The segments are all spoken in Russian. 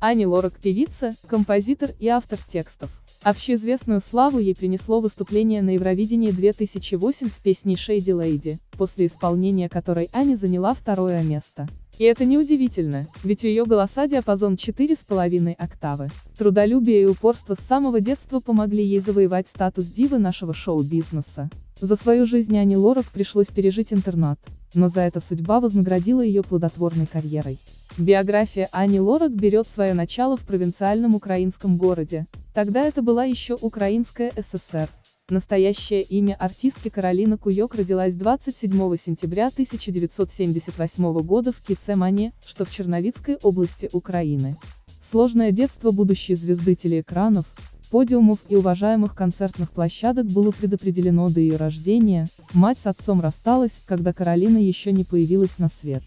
Ани Лорак – певица, композитор и автор текстов. Общеизвестную славу ей принесло выступление на Евровидении 2008 с песней «Shady Lady», после исполнения которой Ани заняла второе место. И это неудивительно, ведь у ее голоса диапазон 4,5 октавы. Трудолюбие и упорство с самого детства помогли ей завоевать статус дивы нашего шоу-бизнеса. За свою жизнь Ани Лорак пришлось пережить интернат, но за это судьба вознаградила ее плодотворной карьерой. Биография Ани Лорак берет свое начало в провинциальном украинском городе, тогда это была еще Украинская ССР. Настоящее имя артистки Каролина Куёк родилась 27 сентября 1978 года в Кицемане, что в Черновицкой области Украины. Сложное детство будущей звезды телеэкранов, подиумов и уважаемых концертных площадок было предопределено до ее рождения, мать с отцом рассталась, когда Каролина еще не появилась на свет.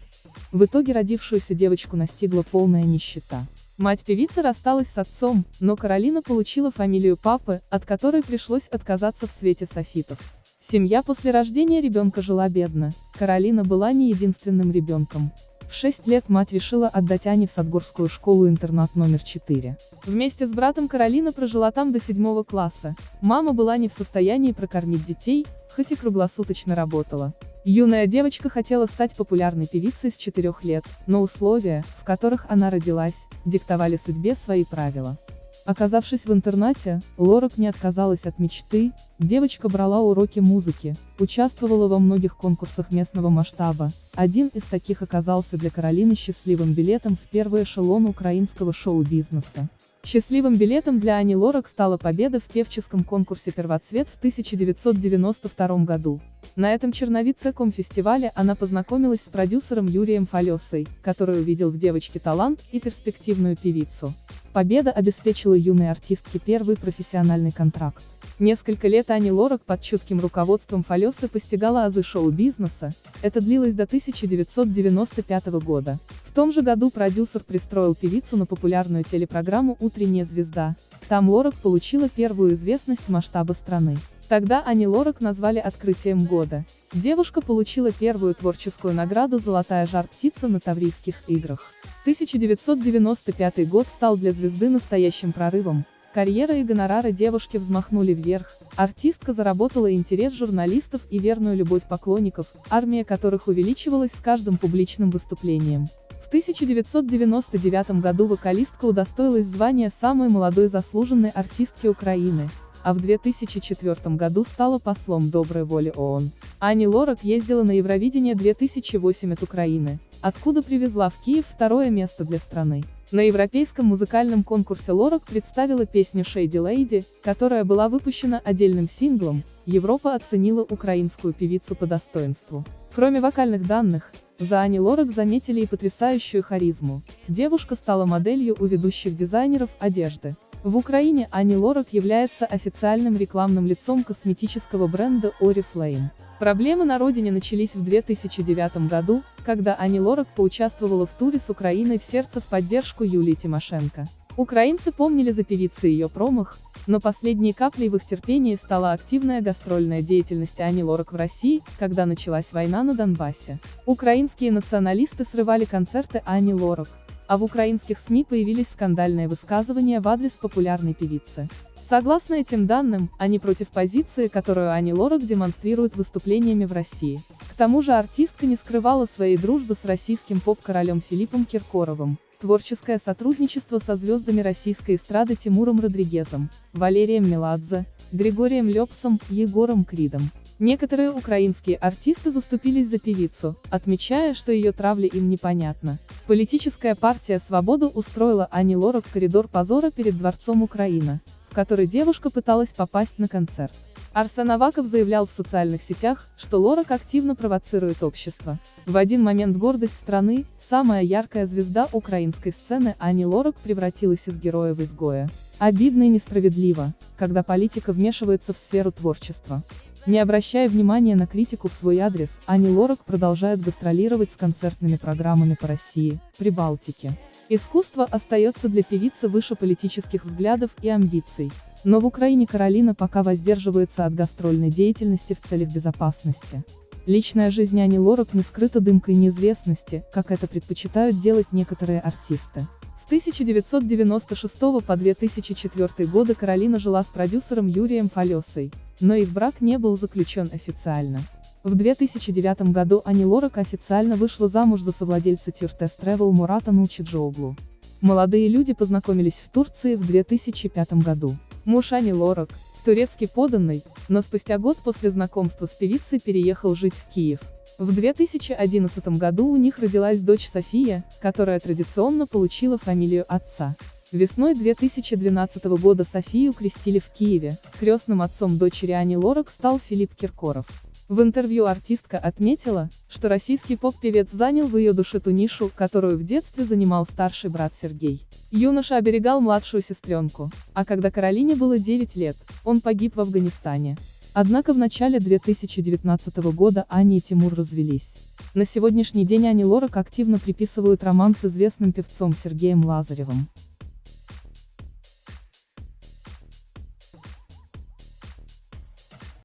В итоге родившуюся девочку настигла полная нищета. Мать певицы рассталась с отцом, но Каролина получила фамилию папы, от которой пришлось отказаться в свете софитов. Семья после рождения ребенка жила бедно, Каролина была не единственным ребенком. В 6 лет мать решила отдать Ане в Садгорскую школу-интернат номер 4. Вместе с братом Каролина прожила там до 7 класса. Мама была не в состоянии прокормить детей, хоть и круглосуточно работала. Юная девочка хотела стать популярной певицей с 4 лет, но условия, в которых она родилась, диктовали судьбе свои правила. Оказавшись в интернате, Лорак не отказалась от мечты, девочка брала уроки музыки, участвовала во многих конкурсах местного масштаба, один из таких оказался для Каролины счастливым билетом в первый эшелон украинского шоу-бизнеса. Счастливым билетом для Ани Лорак стала победа в певческом конкурсе «Первоцвет» в 1992 году. На этом черновицком фестивале она познакомилась с продюсером Юрием Фалесой, который увидел в девочке талант и перспективную певицу. Победа обеспечила юной артистке первый профессиональный контракт. Несколько лет Ани Лорак под чутким руководством Фалесы постигала азы шоу-бизнеса, это длилось до 1995 года. Том же году продюсер пристроил певицу на популярную телепрограмму «Утренняя звезда». Там Лорак получила первую известность масштаба страны. Тогда Ани Лорак назвали открытием года. Девушка получила первую творческую награду «Золотая жар-птица» на Таврийских играх. 1995 год стал для звезды настоящим прорывом. Карьера и гонорары девушки взмахнули вверх, артистка заработала интерес журналистов и верную любовь поклонников, армия которых увеличивалась с каждым публичным выступлением. В 1999 году вокалистка удостоилась звания самой молодой заслуженной артистки Украины, а в 2004 году стала послом доброй воли ООН. Ани Лорак ездила на Евровидение 2008 от Украины, откуда привезла в Киев второе место для страны. На европейском музыкальном конкурсе Лорак представила песню Shady Lady, которая была выпущена отдельным синглом, Европа оценила украинскую певицу по достоинству. Кроме вокальных данных, за Ани Лорак заметили и потрясающую харизму. Девушка стала моделью у ведущих дизайнеров одежды. В Украине Ани Лорак является официальным рекламным лицом косметического бренда Oriflame. Проблемы на родине начались в 2009 году, когда Ани Лорак поучаствовала в туре с Украиной в сердце в поддержку Юлии Тимошенко. Украинцы помнили за певицей ее промах, но последней каплей в их терпении стала активная гастрольная деятельность Ани Лорак в России, когда началась война на Донбассе. Украинские националисты срывали концерты Ани Лорак, а в украинских СМИ появились скандальные высказывания в адрес популярной певицы. Согласно этим данным, они против позиции, которую Ани Лорак демонстрирует выступлениями в России. К тому же артистка не скрывала своей дружбы с российским поп-королем Филиппом Киркоровым, творческое сотрудничество со звездами российской эстрады Тимуром Родригезом, Валерием Меладзе, Григорием Лепсом, Егором Кридом. Некоторые украинские артисты заступились за певицу, отмечая, что ее травля им непонятна. Политическая партия «Свобода» устроила Ани Лорак коридор позора перед Дворцом Украина, в который девушка пыталась попасть на концерт. Арсен Аваков заявлял в социальных сетях, что Лорак активно провоцирует общество. В один момент гордость страны, самая яркая звезда украинской сцены Ани Лорак превратилась из героя в изгоя. Обидно и несправедливо, когда политика вмешивается в сферу творчества. Не обращая внимания на критику в свой адрес, Ани Лорак продолжает гастролировать с концертными программами по России, Прибалтике. Искусство остается для певицы выше политических взглядов и амбиций. Но в Украине Каролина пока воздерживается от гастрольной деятельности в целях безопасности. Личная жизнь Ани Лорак не скрыта дымкой неизвестности, как это предпочитают делать некоторые артисты. С 1996 по 2004 годы Каролина жила с продюсером Юрием Фалесой, но их брак не был заключен официально. В 2009 году Ани Лорак официально вышла замуж за совладельца Тиртес Travel Мурата Нулчиджоглу. Молодые люди познакомились в Турции в 2005 году. Муж Ани Лорак, турецкий поданный, но спустя год после знакомства с певицей переехал жить в Киев. В 2011 году у них родилась дочь София, которая традиционно получила фамилию отца. Весной 2012 года Софию крестили в Киеве, крестным отцом дочери Ани Лорак стал Филипп Киркоров. В интервью артистка отметила, что российский поп-певец занял в ее душе ту нишу, которую в детстве занимал старший брат Сергей. Юноша оберегал младшую сестренку, а когда Каролине было 9 лет, он погиб в Афганистане. Однако в начале 2019 года Аня и Тимур развелись. На сегодняшний день Ани Лорак активно приписывают роман с известным певцом Сергеем Лазаревым.